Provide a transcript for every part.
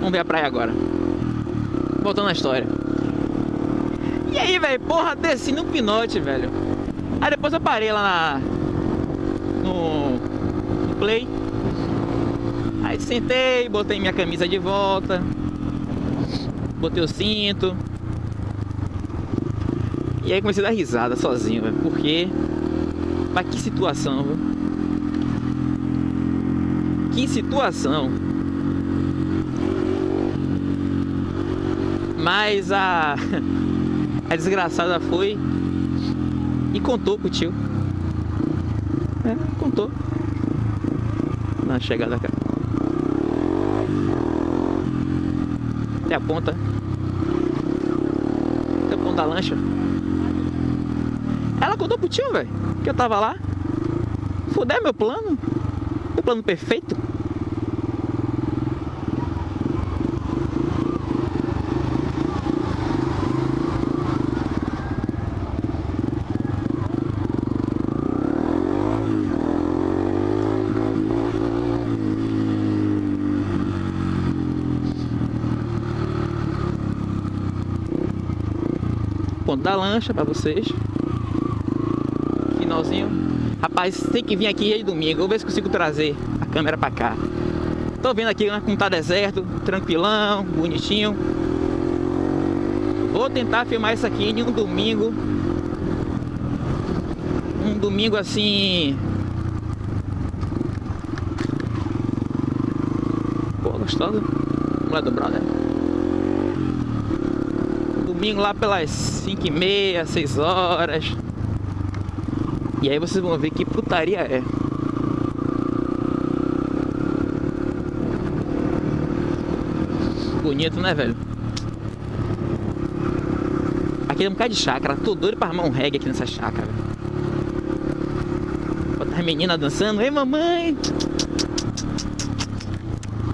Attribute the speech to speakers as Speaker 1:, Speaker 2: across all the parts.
Speaker 1: Vamos ver a praia agora. Voltando à história. E aí, velho, porra, desci no pinote, velho. Aí depois eu parei lá na... No... no play. Aí sentei, botei minha camisa de volta. Botei o cinto. E aí comecei a dar risada sozinho, velho. Porque... Mas que situação, velho. Que situação. Mas a... A desgraçada foi e contou pro tio. É, contou. Na chegada cá. Até a ponta. Até a ponta da lancha. Ela contou pro tio, velho. Que eu tava lá. Fuder meu plano. O plano perfeito. Da lancha pra vocês. Finalzinho. Rapaz, tem que vir aqui de domingo. Vou ver se consigo trazer a câmera pra cá. Tô vendo aqui né, como tá deserto, tranquilão, bonitinho. Vou tentar filmar isso aqui em um domingo. Um domingo assim... Pô, gostoso. Lá do brother domingo lá pelas 5 e meia, 6 horas. E aí vocês vão ver que putaria é. Bonito, né, velho? Aqui é um bocado de chácara. Tô doido pra armar um reggae aqui nessa chácara. Botar as meninas dançando. Ei, mamãe!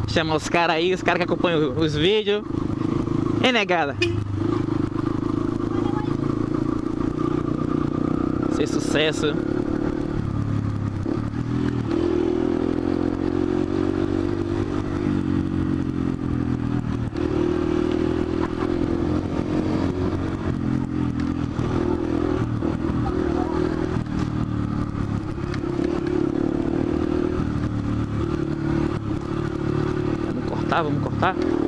Speaker 1: Chama os caras aí, os caras que acompanham os vídeos. Ei, negada! Ser sucesso. Vamos cortar, vamos cortar.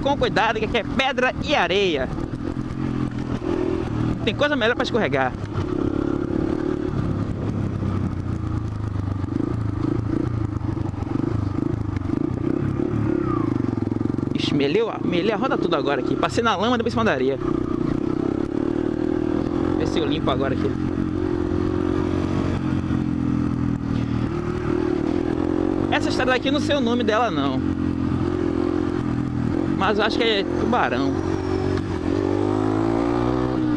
Speaker 1: Com cuidado que aqui é pedra e areia. Tem coisa melhor para escorregar. Ixi, meleu, melei a roda tudo agora aqui. Passei na lama depois cima da areia. Vê se eu limpo agora aqui. Essa estrada aqui não sei o nome dela não. Mas acho que é tubarão.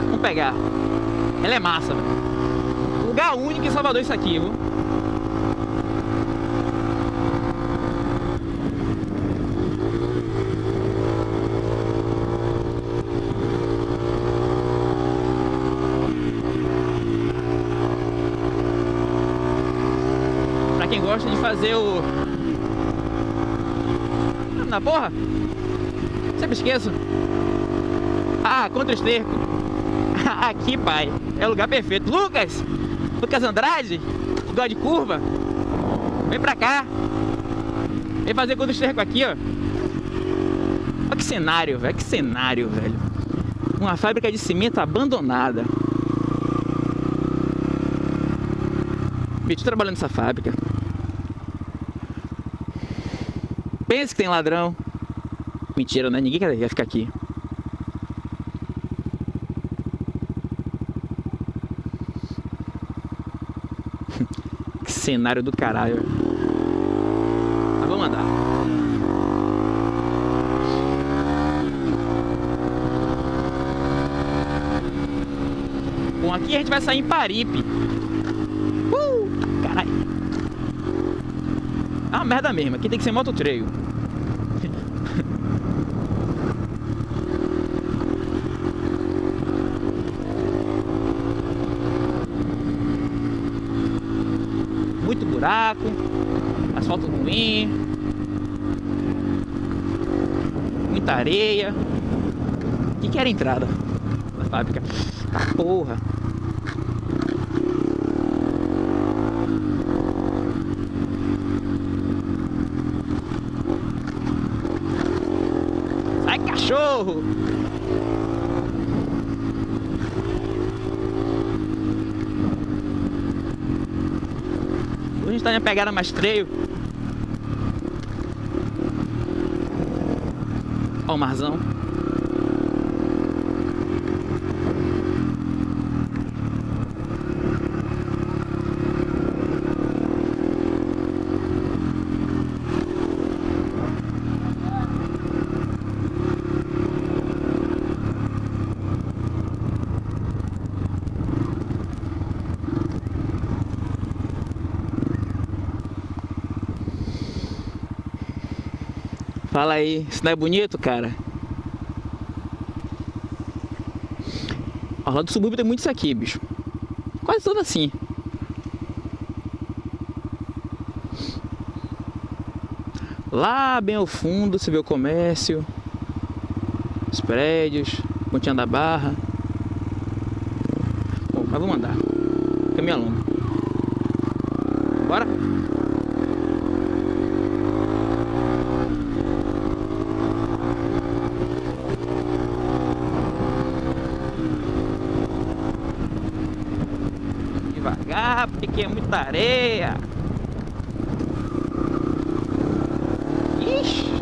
Speaker 1: Vamos pegar. Ela é massa. Lugar único em Salvador isso aqui, viu? Pra quem gosta de fazer o... Na porra? Sempre esqueço. Ah, contra o esterco. Aqui, pai. É o lugar perfeito. Lucas! Lucas Andrade, igual de curva. Vem pra cá. Vem fazer contra o esterco aqui, ó. Olha que cenário, velho. Que cenário, velho. Uma fábrica de cimento abandonada. Bicho trabalhando nessa fábrica. Pensa que tem ladrão. Mentira, né? Ninguém quer ficar aqui. que cenário do caralho. Mas vamos andar. Bom, aqui a gente vai sair em Paripe. Uh! Caralho. Ah, uma merda mesmo. Aqui tem que ser moto trail. Muito buraco, asfalto ruim, muita areia. O que, que era a entrada da fábrica? Porra! Sai cachorro! Gente tá na pegada mais treio. Ó o marzão. Fala aí, isso não é bonito, cara? Ó, lá do subúrbio tem muito isso aqui, bicho. Quase tudo assim. Lá bem ao fundo você vê o comércio, os prédios, Pontinha da Barra. Bom, mas vamos andar. Aqui é muita areia. Ixi.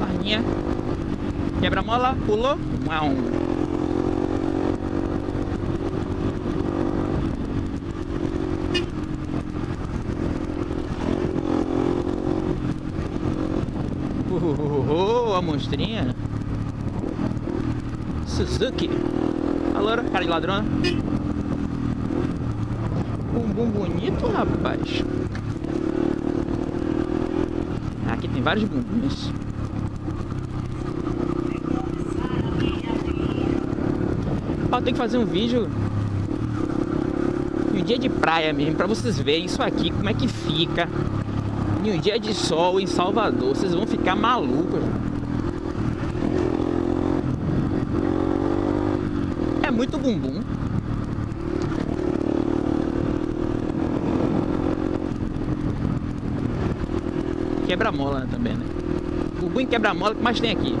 Speaker 1: Barrinha. Quebra-mola, pulou. Uau. Oh, a monstrinha. Suzuki. Alô, cara de ladrona. Bumbum bonito, rapaz. Aqui tem vários bumbuns. Ó, tem que fazer um vídeo em um dia de praia mesmo, pra vocês verem isso aqui, como é que fica em um dia de sol em Salvador. Vocês vão ficar malucos. É muito bumbum. Quebra-mola também, né? Bumbum e quebra-mola que mais tem aqui.